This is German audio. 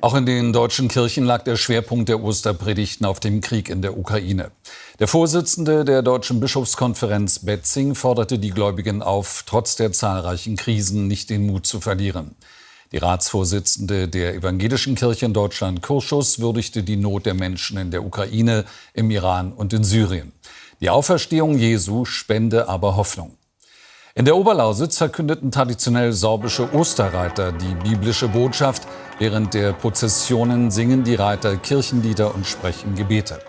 Auch in den deutschen Kirchen lag der Schwerpunkt der Osterpredigten auf dem Krieg in der Ukraine. Der Vorsitzende der Deutschen Bischofskonferenz Betzing forderte die Gläubigen auf, trotz der zahlreichen Krisen nicht den Mut zu verlieren. Die Ratsvorsitzende der Evangelischen Kirche in Deutschland, Kurschus, würdigte die Not der Menschen in der Ukraine, im Iran und in Syrien. Die Auferstehung Jesu spende aber Hoffnung. In der Oberlausitz verkündeten traditionell sorbische Osterreiter die biblische Botschaft. Während der Prozessionen singen die Reiter Kirchenlieder und sprechen Gebete.